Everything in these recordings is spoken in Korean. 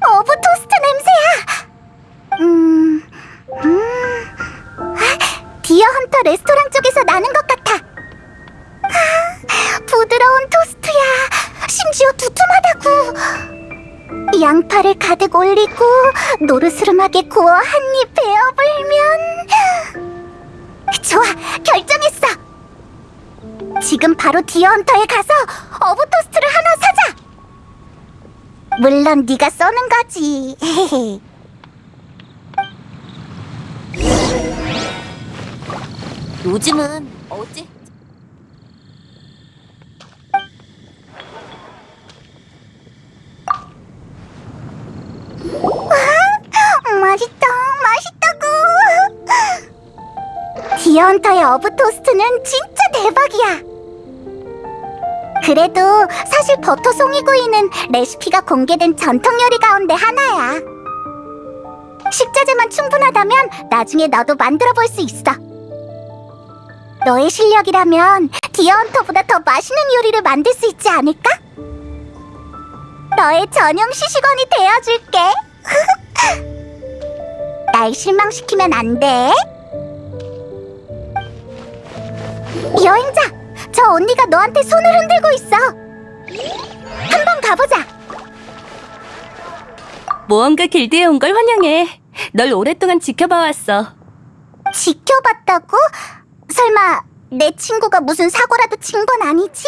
어부 토스트 냄새야. 음, 음, 아. 아. 양파를 가득 올리고 노르스름하게 구워 한 입 베어불면 좋아, 결정했어. 지금 바로 디어 헌터에 가서 어부 사자. 물론 네가 써는 거지. 요즘은 어째 맛있다, 맛있다고. 디언터의 어부 토스트는 진짜 대박이야. 그래도 사실 버터 송이구이는 레시피가 공개된 전통 요리 가운데 하나야. 식자재만 충분하다면 나중에 너도 만들어 볼 수 있어. 너의 실력이라면 디어헌터보다 더 맛있는 요리를 만들 수 있지 않을까? 너의 전용 시식원이 되어줄게. 날 실망시키면 안 돼. 여행자, 저 언니가 너한테 손을 흔들고 있어. 한번 가보자. 모험가 길드에 온 걸 환영해. 널 오랫동안 지켜봐왔어. 지켜봤다고? 설마 내 친구가 무슨 사고라도 친 건 아니지?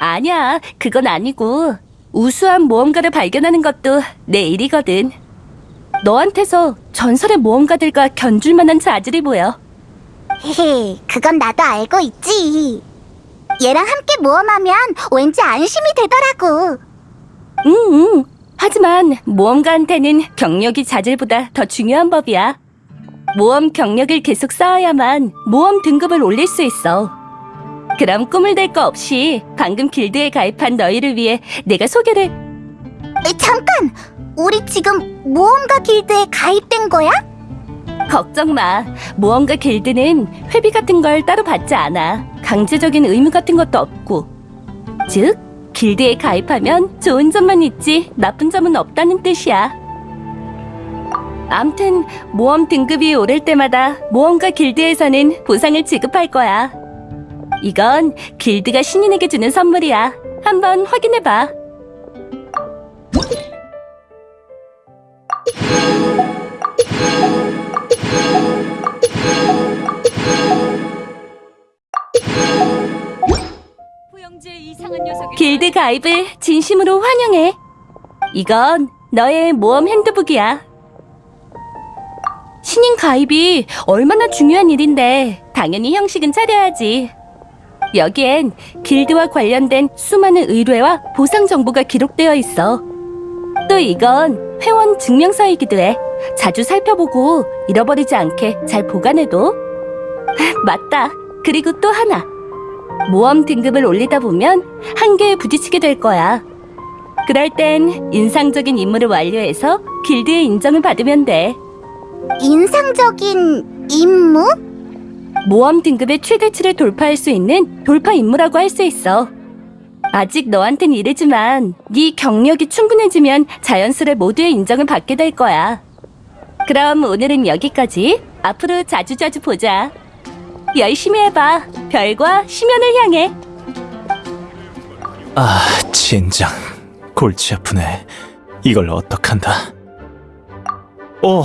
아니야, 그건 아니고 우수한 모험가를 발견하는 것도 내 일이거든. 너한테서 전설의 모험가들과 견줄 만한 자질이 보여. 헤헤, 그건 나도 알고 있지. 얘랑 함께 모험하면 왠지 안심이 되더라고. 응, 응. 하지만 모험가한테는 경력이 자질보다 더 중요한 법이야. 모험 경력을 계속 쌓아야만 모험 등급을 올릴 수 있어. 그럼 꿈을 댈 거 없이 방금 길드에 가입한 너희를 위해 내가 소개를 에, 잠깐! 우리 지금 모험가 길드에 가입된 거야? 걱정 마. 모험가 길드는 회비 같은 걸 따로 받지 않아. 강제적인 의무 같은 것도 없고. 즉, 길드에 가입하면 좋은 점만 있지 나쁜 점은 없다는 뜻이야. 암튼 모험 등급이 오를 때마다 모험가 길드에서는 보상을 지급할 거야. 이건 길드가 신인에게 주는 선물이야. 한번 확인해봐. 길드 가입을 진심으로 환영해. 이건 너의 모험 핸드북이야. 신인 가입이 얼마나 중요한 일인데 당연히 형식은 차려야지. 여기엔 길드와 관련된 수많은 의뢰와 보상 정보가 기록되어 있어. 또 이건 회원 증명서이기도 해. 자주 살펴보고 잃어버리지 않게 잘 보관해둬. 맞다. 그리고 또 하나. 모험 등급을 올리다 보면 한계에 부딪히게 될 거야. 그럴 땐 인상적인 임무를 완료해서 길드의 인정을 받으면 돼. 인상적인 임무? 모험 등급의 최대치를 돌파할 수 있는 돌파 임무라고 할 수 있어. 아직 너한텐 이르지만 네 경력이 충분해지면 자연스레 모두의 인정을 받게 될 거야. 그럼 오늘은 여기까지. 앞으로 자주자주 보자. 열심히 해봐. 별과 심연을 향해. 아, 진장. 골치 아프네. 이걸 어떡한다. 오,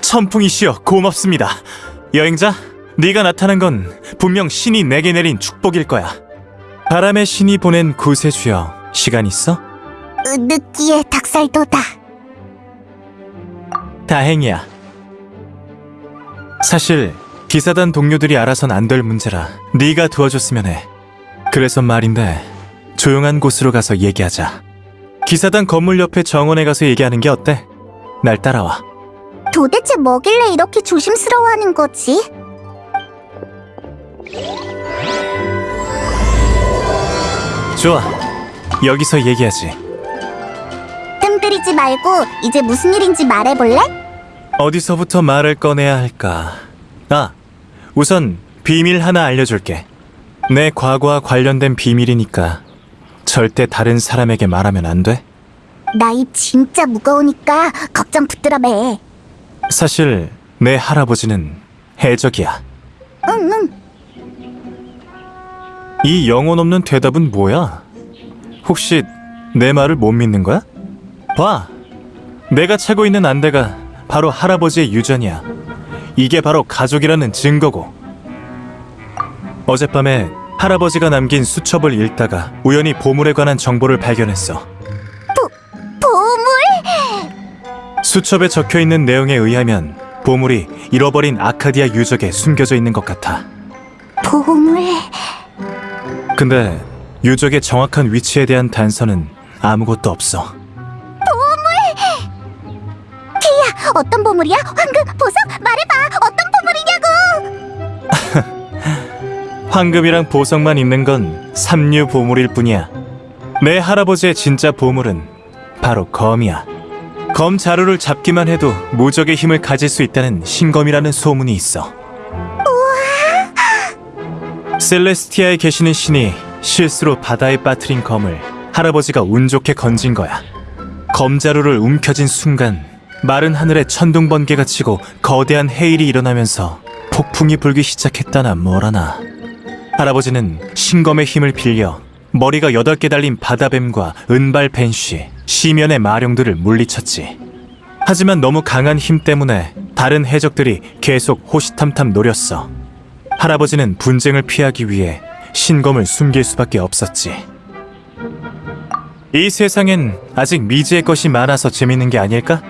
천풍이시여 고맙습니다. 여행자, 네가 나타난 건 분명 신이 내게 내린 축복일 거야. 바람의 신이 보낸 구세주여, 시간 있어? 으, 느끼해 닭살도다. 다행이야. 사실 기사단 동료들이 알아선 안 될 문제라 네가 도와줬으면 해. 그래서 말인데 조용한 곳으로 가서 얘기하자. 기사단 건물 옆에 정원에 가서 얘기하는 게 어때? 날 따라와. 도대체 뭐길래 이렇게 조심스러워하는 거지? 좋아. 여기서 얘기하지. 뜸들이지 말고 이제 무슨 일인지 말해볼래? 어디서부터 말을 꺼내야 할까? 아, 우선 비밀 하나 알려줄게. 내 과거와 관련된 비밀이니까 절대 다른 사람에게 말하면 안 돼. 나 입 진짜 무거우니까 걱정 붙들어 매. 사실 내 할아버지는 해적이야. 응, 응. 이 영혼 없는 대답은 뭐야? 혹시 내 말을 못 믿는 거야? 봐! 내가 차고 있는 안대가 바로 할아버지의 유전이야. 이게 바로 가족이라는 증거고. 어젯밤에 할아버지가 남긴 수첩을 읽다가 우연히 보물에 관한 정보를 발견했어. 보물? 수첩에 적혀 있는 내용에 의하면 보물이 잃어버린 아카디아 유적에 숨겨져 있는 것 같아. 보물. 근데 유적의 정확한 위치에 대한 단서는 아무것도 없어. 어떤 보물이야? 황금, 보석? 말해봐. 어떤 보물이냐고. 황금이랑 보석만 있는 건 삼류 보물일 뿐이야. 내 할아버지의 진짜 보물은 바로 검이야. 검 자루를 잡기만 해도 무적의 힘을 가질 수 있다는 신검이라는 소문이 있어. 셀레스티아에 계시는 신이 실수로 바다에 빠뜨린 검을 할아버지가 운 좋게 건진 거야. 검 자루를 움켜쥔 순간 마른 하늘에 천둥 번개가 치고 거대한 해일이 일어나면서 폭풍이 불기 시작했다나 뭐라나. 할아버지는 신검의 힘을 빌려 머리가 여덟 개 달린 바다뱀과 은발 벤쉬, 시면의 마룡들을 물리쳤지. 하지만 너무 강한 힘 때문에 다른 해적들이 계속 호시탐탐 노렸어. 할아버지는 분쟁을 피하기 위해 신검을 숨길 수밖에 없었지. 이 세상엔 아직 미지의 것이 많아서 재밌는 게 아닐까?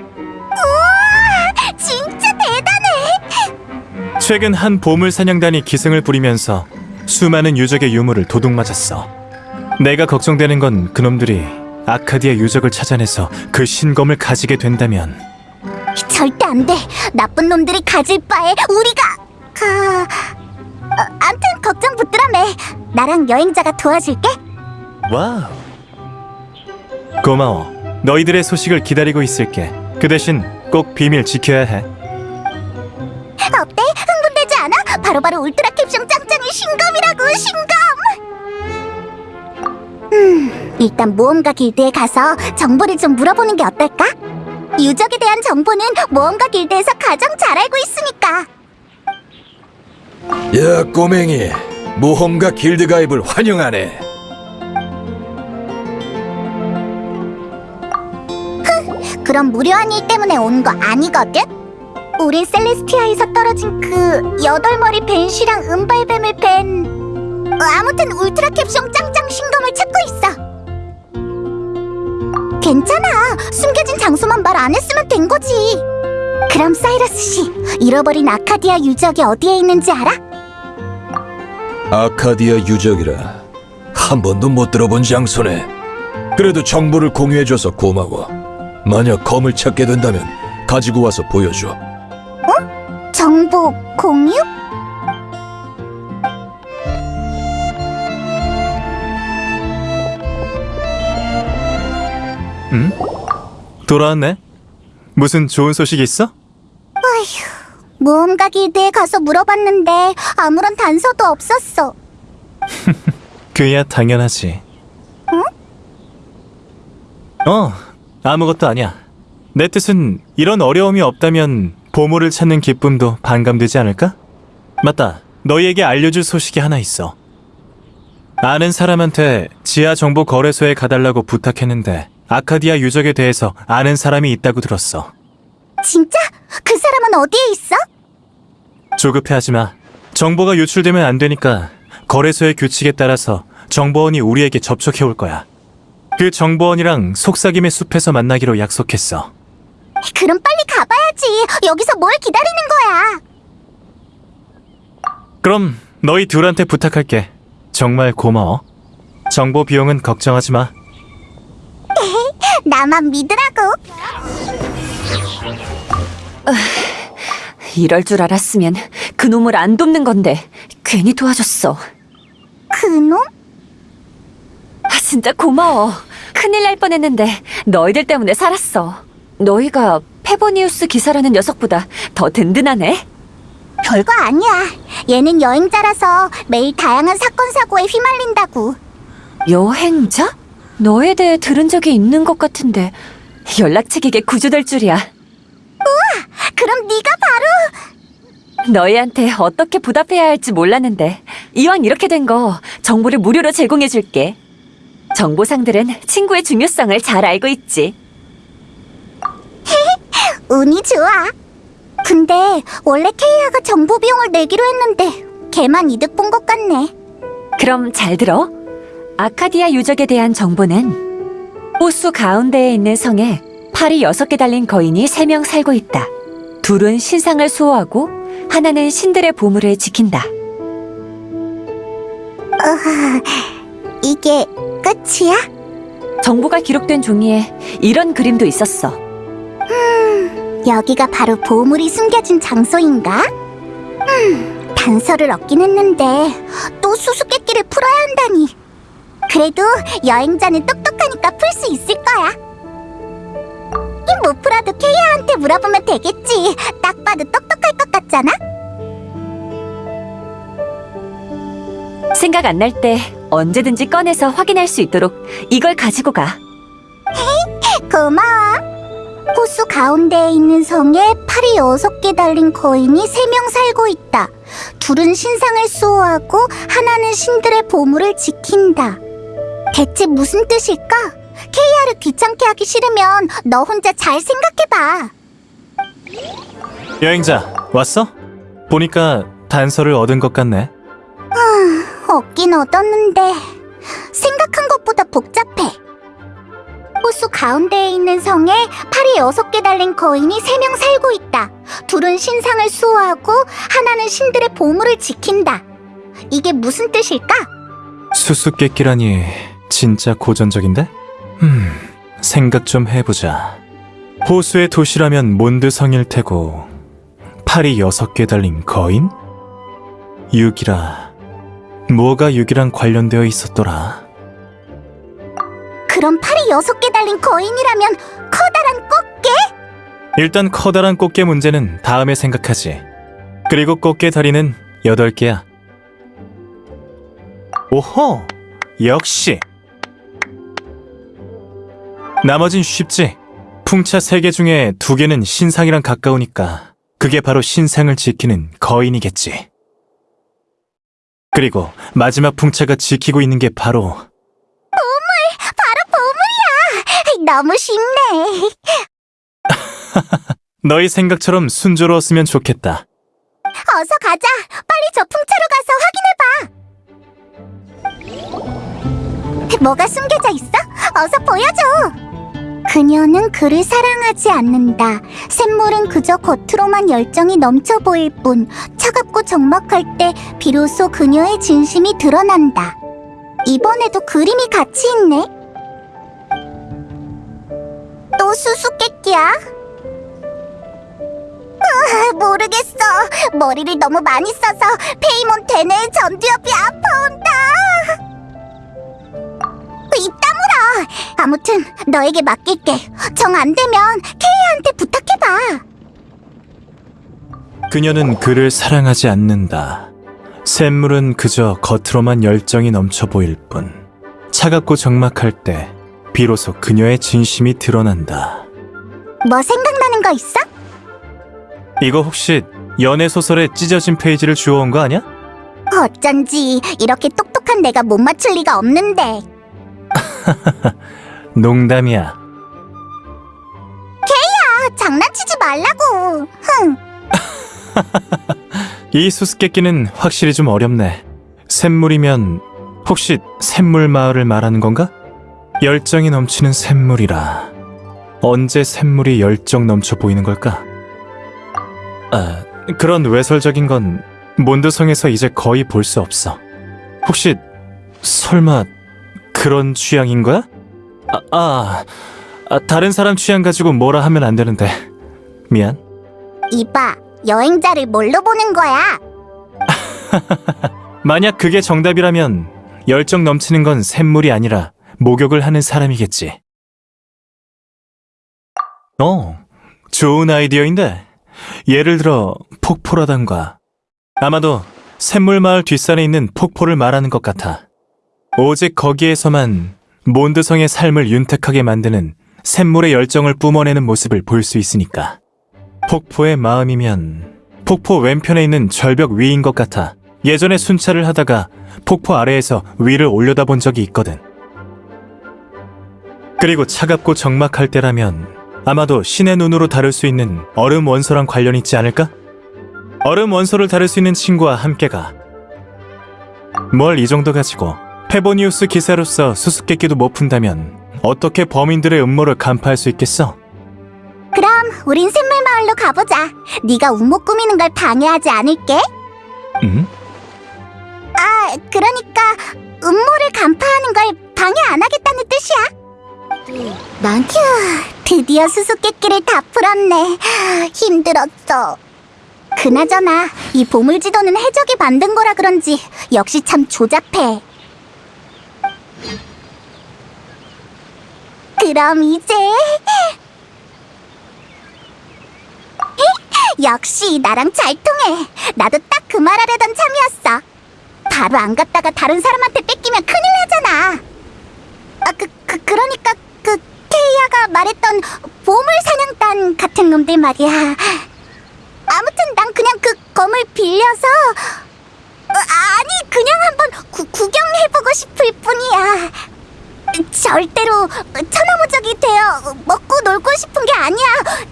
최근 한 보물 사냥단이 기승을 부리면서 수많은 유적의 유물을 도둑맞았어. 내가 걱정되는 건 그놈들이 아카디아 유적을 찾아내서 그 신검을 가지게 된다면 절대 안 돼. 나쁜 놈들이 가질 바에 우리가. 그... 어, 암튼 걱정 붙들어 매. 나랑 여행자가 도와줄게. wow. 고마워. 너희들의 소식을 기다리고 있을게. 그 대신 꼭 비밀 지켜야 해. 어때? 않아? 바로 바로 울트라 캡숑 짱짱이 신검이라고 신검! 음, 일단 모험가 길드에 가서 정보를 좀 물어보는 게 어떨까? 유적에 대한 정보는 모험가 길드에서 가장 잘 알고 있으니까 야 꼬맹이 모험가 길드 가입을 환영하네 그런 무료한 일 때문에 온 거 아니거든? 우린 셀레스티아에서 떨어진 그 여덟 머리 벤쉬랑 은발뱀을 뺀 어, 아무튼 울트라 캡숑 짱짱 신검을 찾고 있어. 괜찮아. 숨겨진 장소만 말 안 했으면 된 거지. 그럼 사이러스 씨, 잃어버린 아카디아 유적이 어디에 있는지 알아? 아카디아 유적이라 한 번도 못 들어본 장소네 그래도 정보를 공유해줘서 고마워 만약 검을 찾게 된다면 가지고 와서 보여줘 정보 공유? 돌아왔네. 무슨 좋은 소식 있어? 모험가 길드에 가서 물어봤는데 아무런 단서도 없었어. 그야 당연하지. 어, 아무것도 아니야. 내 뜻은 이런 어려움이 없다면 보물을 찾는 기쁨도 반감되지 않을까? 맞다. 너희에게 알려줄 소식이 하나 있어. 아는 사람한테 지하 정보 거래소에 가달라고 부탁했는데 아카디아 유적에 대해서 아는 사람이 있다고 들었어. 진짜? 그 사람은 어디에 있어? 조급해하지 마. 정보가 유출되면 안 되니까 거래소의 규칙에 따라서 정보원이 우리에게 접촉해 올 거야. 그 정보원이랑 속삭임의 숲에서 만나기로 약속했어. 그럼 빨리 가 봐야지. 여기서 뭘 기다리는 거야? 그럼 너희 둘한테 부탁할게. 정말 고마워. 정보 비용은 걱정하지 마. 나만 믿으라고. 이럴 줄 알았으면 그놈을 안 돕는 건데 괜히 도와줬어. 그놈? 아, 진짜 고마워. 큰일 날 뻔했는데 너희들 때문에 살았어. 너희가 페보니우스 기사라는 녀석보다 더 든든하네. 별거 아니야. 얘는 여행자라서 매일 다양한 사건 사고에 휘말린다고. 여행자? 너에 대해 들은 적이 있는 것 같은데 연락책에게 구조될 줄이야. 그럼 네가 바로 너희한테 어떻게 보답해야 할지 몰랐는데 이왕 이렇게 된 거 정보를 무료로 제공해 줄게. 정보상들은 친구의 중요성을 잘 알고 있지. 운이 좋아. 근데 원래 케이아가 정보 비용을 내기로 했는데 걔만 이득 본 것 같네. 그럼 잘 들어. 아카디아 유적에 대한 정보는 호수 가운데에 있는 성에 팔이 여섯 개 달린 거인이 세 명 살고 있다. 둘은 신상을 수호하고 하나는 신들의 보물을 지킨다. 이게 끝이야? 정보가 기록된 종이에 이런 그림도 있었어. 여기가 바로 보물이 숨겨진 장소인가? 음, 단서를 얻긴 했는데 또 수수께끼를 풀어야 한다니. 그래도 여행자는 똑똑하니까 풀 수 있을 거야. 못 풀어도 케이아한테 물어보면 되겠지. 딱 봐도 똑똑할 것 같잖아? 생각 안 날 때 언제든지 꺼내서 확인할 수 있도록 이걸 가지고 가. 고마워. 호수 가운데에 있는 성에 팔이 여섯 개 달린 거인이 세 명 살고 있다. 둘은 신상을 수호하고 하나는 신들의 보물을 지킨다. 대체 무슨 뜻일까? 케이아를 귀찮게 하기 싫으면 너 혼자 잘 생각해봐. 여행자, 왔어? 보니까 단서를 얻은 것 같네. 얻긴 얻었는데 생각한 것보다 복잡해. 호수 가운데에 있는 성에 팔이 여섯 개 달린 거인이 세 명 살고 있다. 둘은 신상을 수호하고 하나는 신들의 보물을 지킨다. 이게 무슨 뜻일까? 수수께끼라니 진짜 고전적인데? 음, 생각 좀 해보자. 호수의 도시라면 몬드성일 테고 팔이 여섯 개 달린 거인? 육이라 뭐가 육이랑 관련되어 있었더라? 그럼 팔이 여섯 개 달린 거인이라면 커다란 꽃게? 일단 커다란 꽃게 문제는 다음에 생각하지. 그리고 꽃게 다리는 여덟 개야. 오호! 역시! 나머진 쉽지. 풍차 세 개 중에 두 개는 신상이랑 가까우니까 그게 바로 신상을 지키는 거인이겠지. 그리고 마지막 풍차가 지키고 있는 게 바로 너무 쉽네. 너희 생각처럼 순조로웠으면 좋겠다. 어서 가자. 빨리 저 풍차로 가서 확인해봐. 뭐가 숨겨져 있어? 어서 보여줘. 그녀는 그를 사랑하지 않는다. 샘물은 그저 겉으로만 열정이 넘쳐 보일 뿐 차갑고 적막할 때 비로소 그녀의 진심이 드러난다. 이번에도 그림이 같이 있네. 또 수수께끼야? 으아, 모르겠어. 머리를 너무 많이 써서 페이몬 대뇌의 전두엽이 아파온다. 입 다물어. 아무튼 너에게 맡길게. 정 안 되면 케이한테 부탁해봐. 그녀는 그를 사랑하지 않는다. 샘물은 그저 겉으로만 열정이 넘쳐 보일 뿐. 차갑고 적막할 때 비로소 그녀의 진심이 드러난다. 뭐 생각나는 거 있어? 이거 혹시 연애 소설에 찢어진 페이지를 주워온 거 아니야? 어쩐지 이렇게 똑똑한 내가 못 맞출 리가 없는데. 농담이야. 아, 장난치지 말라고. 흥. 이 수수께끼는 확실히 좀 어렵네. 샘물이면 혹시 샘물 마을을 말하는 건가? 열정이 넘치는 샘물이라. 언제 샘물이 열정 넘쳐 보이는 걸까? 아, 그런 외설적인 건 몬드성에서 이제 거의 볼 수 없어. 혹시 설마 그런 취향인 거야? 아, 아, 아, 다른 사람 취향 가지고 뭐라 하면 안 되는데. 미안. 이봐, 여행자를 뭘로 보는 거야? 만약 그게 정답이라면 열정 넘치는 건 샘물이 아니라 목욕을 하는 사람이겠지. 어, 좋은 아이디어인데. 예를 들어 폭포라던가. 아마도 샘물 마을 뒷산에 있는 폭포를 말하는 것 같아. 오직 거기에서만 몬드성의 삶을 윤택하게 만드는 샘물의 열정을 뿜어내는 모습을 볼 수 있으니까. 폭포의 마음이면 폭포 왼편에 있는 절벽 위인 것 같아 예전에 순찰을 하다가 폭포 아래에서 위를 올려다본 적이 있거든. 그리고 차갑고 적막할 때라면 아마도 신의 눈으로 다룰 수 있는 얼음 원소랑 관련 있지 않을까? 얼음 원소를 다룰 수 있는 친구와 함께 가. 뭘 이 정도 가지고 페보니우스 기사로서 수수께끼도 못 푼다면 어떻게 범인들의 음모를 간파할 수 있겠어? 그럼 우린 샘물 마을로 가보자. 네가 운목 꾸미는 걸 방해하지 않을게. 응? 아, 그러니까 음모를 간파하는 걸 방해 안 뜻이야. 난 휴, 드디어 수수께끼를 다 풀었네. 힘들었어. 그나저나 이 보물 지도는 해적이 만든 거라 그런지 역시 참 조잡해. 그럼 이제 역시 나랑 잘 통해. 나도 딱 그 말하려던 참이었어. 바로 안 갔다가 다른 사람한테 뺏기면 큰일 나잖아. 아, 그, 그, 그러니까 그 케이아가 말했던 보물 사냥단 같은 놈들 말이야. 아무튼 난 그냥 그 검을 빌려서 어, 아니 그냥 한번 구, 구경해보고 싶을 뿐이야. 절대로 천하무적이 되어 먹고 놀고 싶은 게 아니야.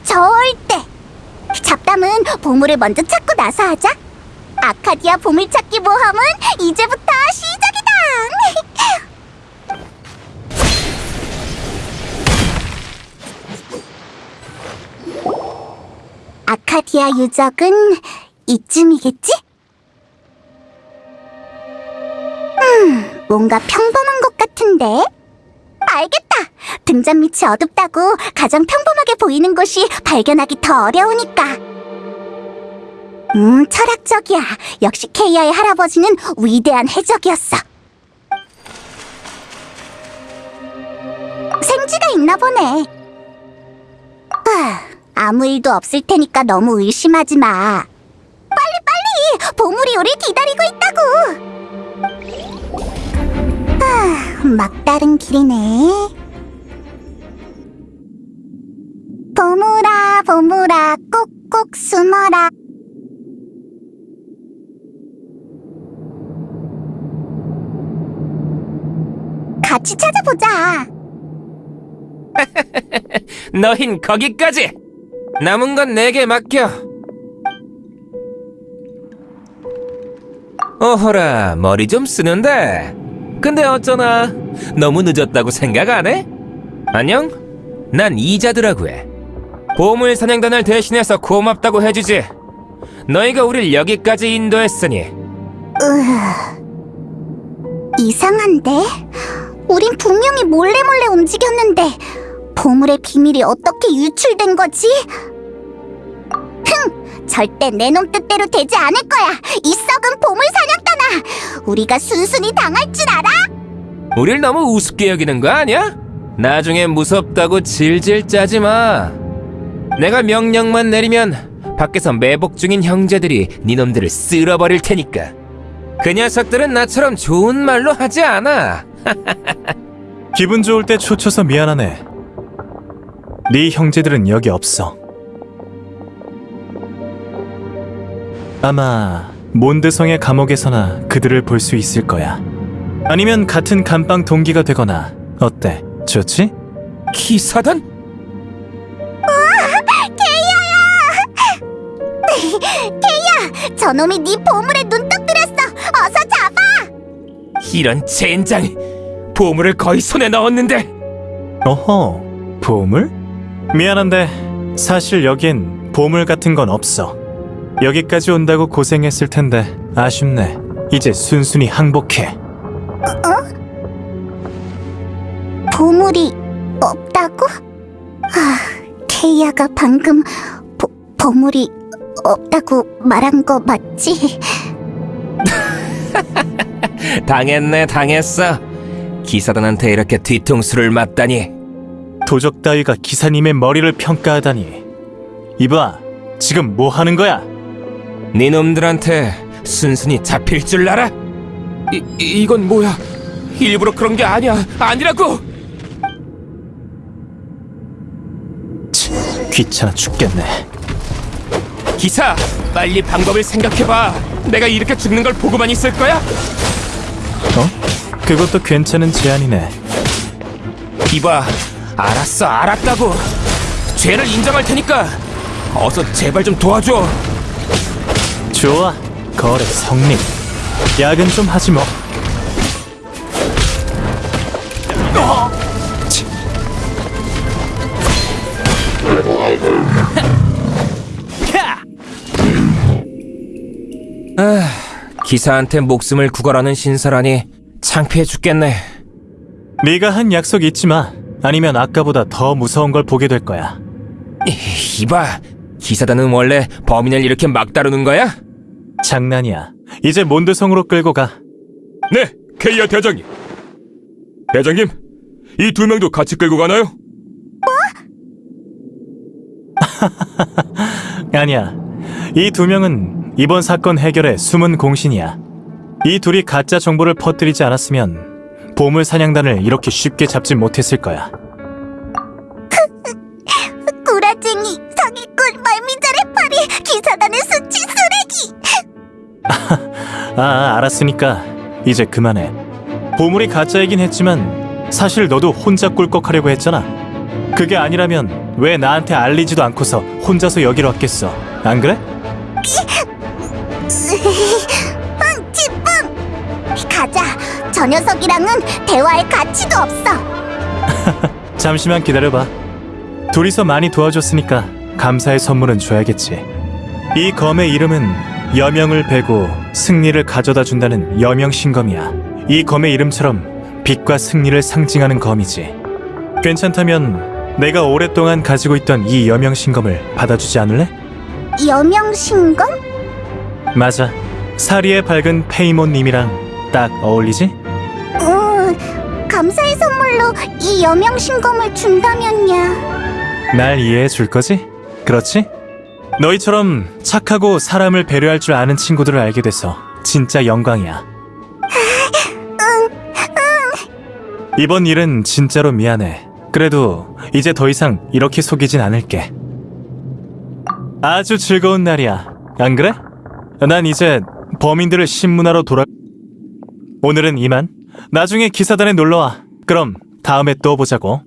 절대. 잡담은 보물을 먼저 찾고 나서 하자. 아카디아 보물찾기 모험은 이제부터 시작 아카디아 유적은 이쯤이겠지? 음, 뭔가 평범한 것 같은데? 알겠다. 등잔 밑이 어둡다고 가장 평범하게 보이는 곳이 발견하기 더 어려우니까. 음, 철학적이야. 역시 케이아의 할아버지는 위대한 해적이었어. 생쥐가 있나 보네. 아, 아무 일도 없을 테니까 너무 의심하지 마. 빨리 빨리! 보물이 우리 기다리고 있다고! 아, 막다른 길이네. 보물아, 보물아, 꼭꼭 숨어라. 같이 찾아보자. 너흰 거기까지! 남은 건 내게 맡겨! 어허라, 머리 좀 쓰는데. 근데 어쩌나, 너무 늦었다고 생각 안 해? 안녕? 난 이자드라고 해. 보물 사냥단을 대신해서 고맙다고 해주지. 너희가 우릴 여기까지 인도했으니. 이상한데? 우린 분명히 몰래 몰래 움직였는데 보물의 비밀이 어떻게 유출된 거지? 흥! 절대 내 놈 뜻대로 되지 않을 거야! 이 썩은 보물 사냥단아! 우리가 순순히 당할 줄 알아? 우릴 너무 우습게 여기는 거 아니야? 나중에 무섭다고 질질 짜지 마. 내가 명령만 내리면 밖에서 매복 중인 형제들이 니놈들을 쓸어버릴 테니까. 그 녀석들은 나처럼 좋은 말로 하지 않아. 기분 좋을 때 초쳐서 미안하네. 네 형제들은 여기 없어. 아마 몬드성의 감옥에서나 그들을 볼 수 있을 거야. 아니면 같은 감방 동기가 되거나 어때? 좋지? 기사단? 저놈이 네 보물에 눈떡 들였어! 어서 잡아! 이런 젠장! 보물을 거의 손에 넣었는데 어허, 보물? 미안한데 사실 여긴 보물 같은 건 없어. 여기까지 온다고 고생했을 텐데 아쉽네. 이제 순순히 항복해. 보물이 없다고? 아, 케이아가 방금 보, 보물이 없다고 말한 거 맞지? 당했네 당했어. 기사단한테 이렇게 뒤통수를 맞다니. 도적 따위가 기사님의 머리를 평가하다니 이봐 지금 뭐 하는 거야? 네 놈들한테 순순히 잡힐 줄 알아? 이, 이건 뭐야 일부러 그런 게 아니야 아니라고 치, 귀찮아 죽겠네 기사 빨리 방법을 생각해봐 내가 이렇게 죽는 걸 보고만 있을 거야? 어? 그것도 괜찮은 제안이네 이봐 알았어, 알았다고. 죄를 인정할 테니까 어서 제발 좀 도와줘. 좋아. 거래 성립. 야근 좀 하지 뭐. 기사한테 목숨을 구걸하는 신사라니 창피해 죽겠네. 네가 한 약속 잊지 마. 아니면 아까보다 더 무서운 걸 보게 될 거야. 이봐, 기사단은 원래 범인을 이렇게 막 다루는 거야? 장난이야. 이제 몬드성으로 끌고 가. 네, 케이아 대장님. 대장님, 이 두 명도 같이 끌고 가나요? 아니야. 이 두 명은 이번 사건 해결의 숨은 공신이야. 이 둘이 가짜 정보를 퍼뜨리지 않았으면 보물 사냥단을 이렇게 쉽게 잡지 못했을 거야. 구라쟁이, 사기꾼, 말미잘의 파리, 기사단의 수치 쓰레기. 아, 알았으니까 이제 그만해. 보물이 가짜이긴 했지만 사실 너도 혼자 꿀꺽하려고 했잖아. 그게 아니라면 왜 나한테 알리지도 않고서 혼자서 여기로 왔겠어? 안 그래? 저 녀석이랑은 대화할 가치도 없어. 잠시만 기다려봐. 둘이서 많이 도와줬으니까 감사의 선물은 줘야겠지. 이 검의 이름은 여명을 베고 승리를 가져다 준다는 여명신검이야. 이 검의 이름처럼 빛과 승리를 상징하는 검이지. 괜찮다면 내가 오랫동안 가지고 있던 이 여명신검을 받아주지 않을래? 여명신검? 맞아. 사리의 밝은 페이몬님이랑 딱 어울리지? 선물로 이 여명신검을 준다면야. 날 이해해 줄 거지? 그렇지? 너희처럼 착하고 사람을 배려할 줄 아는 친구들을 알게 돼서 진짜 영광이야. 이번 일은 진짜로 미안해. 그래도 이제 더 이상 이렇게 속이진 않을게. 아주 즐거운 날이야. 안 그래? 난 이제 범인들을 신문하러 돌아... 오늘은 이만. 나중에 기사단에 놀러와. 그럼 다음에 또 보자고.